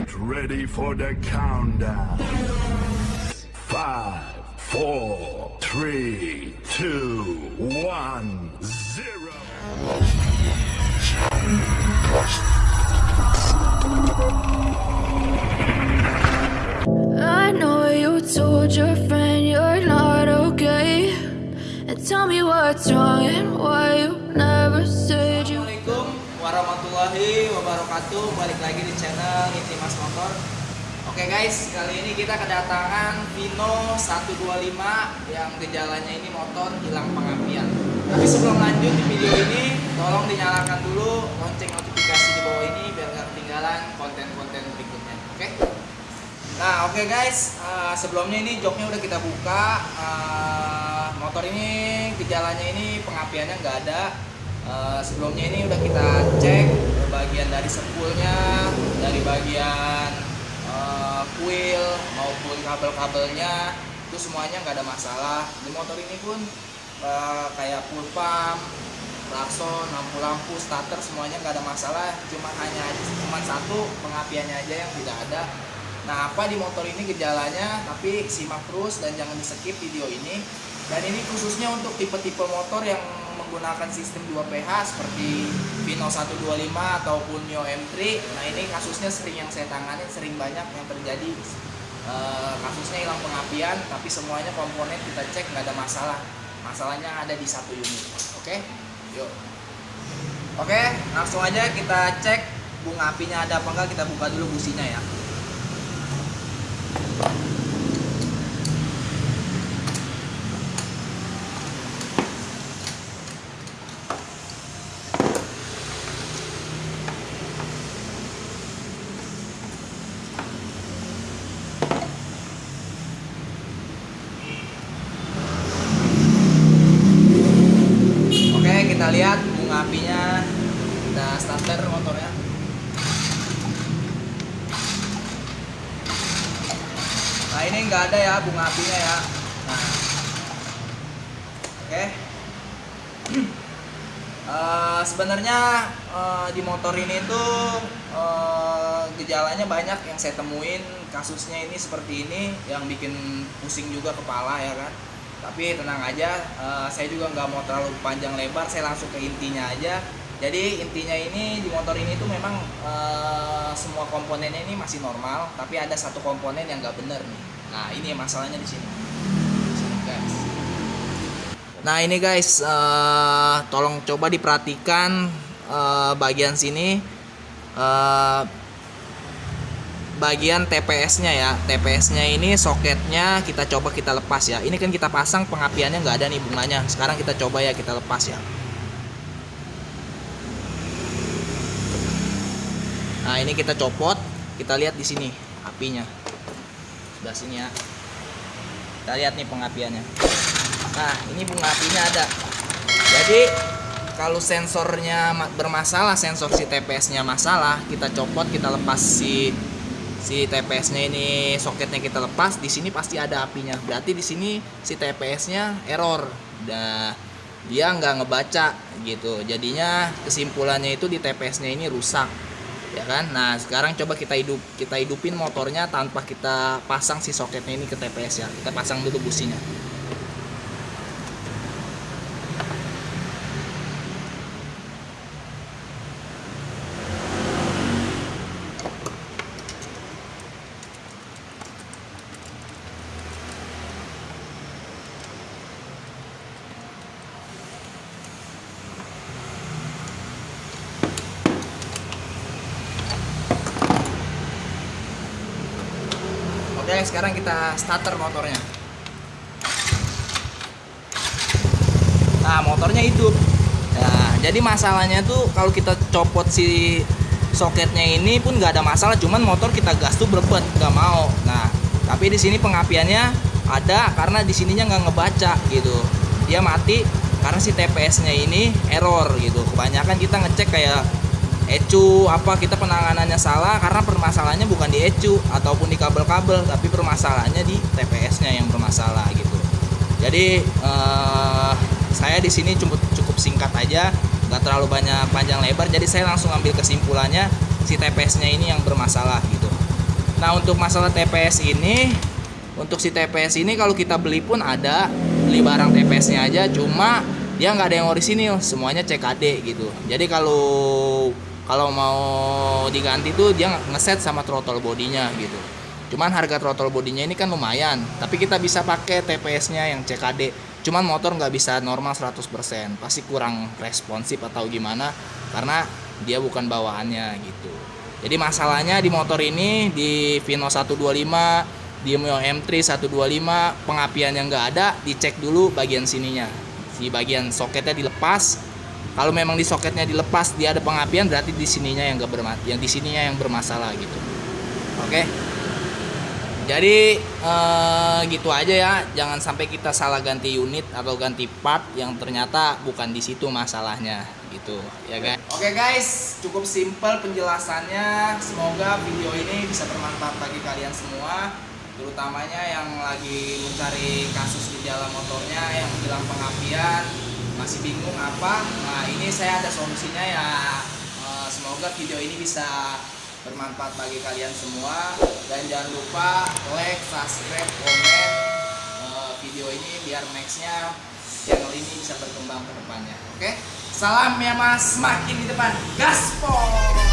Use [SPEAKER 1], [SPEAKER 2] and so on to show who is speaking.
[SPEAKER 1] Get ready for the countdown. Five, four, three, two, one, zero.
[SPEAKER 2] I know you told your friend you're not okay. And tell me what's wrong and why
[SPEAKER 3] wabarakatuh Balik lagi di channel Inti Mas Motor. Oke guys, kali ini kita kedatangan Vino 125 Yang gejalanya ini motor hilang pengapian. Tapi sebelum lanjut di video ini Tolong dinyalakan dulu lonceng notifikasi di bawah ini Biar gak ketinggalan konten-konten berikutnya Oke? Nah oke guys, eh, sebelumnya ini joknya udah kita buka. Eh, Motor ini gejalanya ini pengapiannya nggak ada Eh, sebelumnya ini udah kita cek bagian dari sepulnya, dari bagian kuil maupun kabel-kabelnya itu semuanya nggak ada masalah. Di motor ini pun eh, kayak full pump, klakson, lampu-lampu, starter semuanya nggak ada masalah. Cuma hanya cuma satu pengapiannya aja yang tidak ada. Nah apa di motor ini gejalanya? Tapi simak terus dan jangan di skip video ini. Dan ini khususnya untuk tipe-tipe motor yang menggunakan sistem 2PH seperti Vino 125 ataupun Neo M3 nah ini kasusnya sering yang saya tangani sering banyak yang terjadi. Eh, kasusnya hilang pengapian tapi semuanya komponen kita cek nggak ada masalah. Masalahnya ada di satu unit. Oke? Yuk. Oke langsung aja kita cek bunga apinya ada apa enggak kita buka dulu businya ya Oke, kita lihat bunga apinya. Kita starter motornya. Nah, ini nggak ada ya bunga apinya ya. Nah. Oke. Eh, sebenarnya eh, di motor ini tuh eh, gejalanya banyak yang saya temuin kasusnya ini seperti ini yang bikin pusing juga kepala ya kan tapi tenang aja eh, saya juga nggak mau terlalu panjang lebar saya langsung ke intinya aja jadi intinya ini di motor ini tuh memang eh, semua komponennya ini masih normal tapi ada satu komponen yang nggak bener nih nah ini masalahnya di sini nah ini guys eh, tolong coba diperhatikan eh, bagian sini eh, bagian TPS-nya ya. TPS-nya ini soketnya kita coba kita lepas ya. Ini kan kita pasang pengapiannya nggak ada nih bunganya. Sekarang kita coba ya kita lepas ya. Nah ini kita copot, kita lihat di sini apinya. Sebelah sini ya. Kita lihat nih pengapiannya. Nah ini bunga apinya ada. Jadi kalau sensornya ma- bermasalah, sensor si TPS-nya masalah, kita copot, kita lepas si si TPS-nya ini soketnya kita lepas, di sini pasti ada apinya. Berarti di sini si TPS-nya error. Nah, dia nggak ngebaca gitu. Jadinya kesimpulannya itu di TPS-nya ini rusak. Ya kan? Nah, sekarang coba kita hidup kita hidupin motornya tanpa kita pasang si soketnya ini ke TPS ya. Kita pasang dulu businya. Oke, sekarang kita starter motornya. Nah, motornya hidup. Nah, jadi masalahnya tuh kalau kita copot si soketnya ini pun nggak ada masalah, cuman motor kita gas tuh berebet, nggak mau. Nah, tapi di sini pengapiannya ada karena di sininya nggak ngebaca gitu. Dia mati karena si TPS-nya ini error gitu. Kebanyakan kita ngecek kayak ecu apa kita penanganannya salah karena permasalahannya bukan di ecu ataupun di kabel-kabel tapi permasalahannya di TPS-nya yang bermasalah gitu. Jadi eh, saya di sini cukup cukup singkat aja, nggak terlalu banyak panjang lebar. Jadi saya langsung ambil kesimpulannya si TPS-nya ini yang bermasalah gitu. Nah untuk masalah TPS ini, untuk si TPS ini kalau kita beli pun ada beli barang TPS-nya aja, cuma dia nggak ada yang orisinil, semuanya CKD gitu. Jadi kalau kalau mau diganti tuh dia ngeset sama throttle bodinya gitu. Cuman harga throttle bodinya ini kan lumayan, tapi kita bisa pakai TPS-nya yang CKD. Cuman motor nggak bisa normal 100%, pasti kurang responsif atau gimana karena dia bukan bawaannya gitu. Jadi masalahnya di motor ini di Vino 125, di Mio M3 125 pengapian yang nggak ada, dicek dulu bagian sininya. Di bagian soketnya dilepas. Kalau memang di soketnya dilepas dia ada pengapian berarti di sininya yang nggak bermasalah, yang di sininya yang bermasalah gitu. Oke. Jadi eh, gitu aja ya, jangan sampai kita salah ganti unit atau ganti part yang ternyata bukan di situ masalahnya gitu, ya guys. Oke guys, cukup simpel penjelasannya. Semoga video ini bisa bermanfaat bagi kalian semua, terutamanya yang lagi mencari kasus di jalan motornya yang hilang pengapian, masih bingung apa. Nah ini saya ada solusinya ya. Eh, semoga video ini bisa bermanfaat bagi kalian semua dan jangan lupa like, subscribe, komen eh, video ini biar nextnya channel ini bisa berkembang ke depannya. Oke, salam ya mas, makin di depan, gaspol.